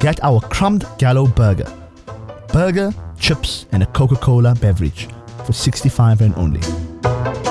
Get our crumbed gallo burger. Burger, chips, and a Coca Cola beverage for 65 and only.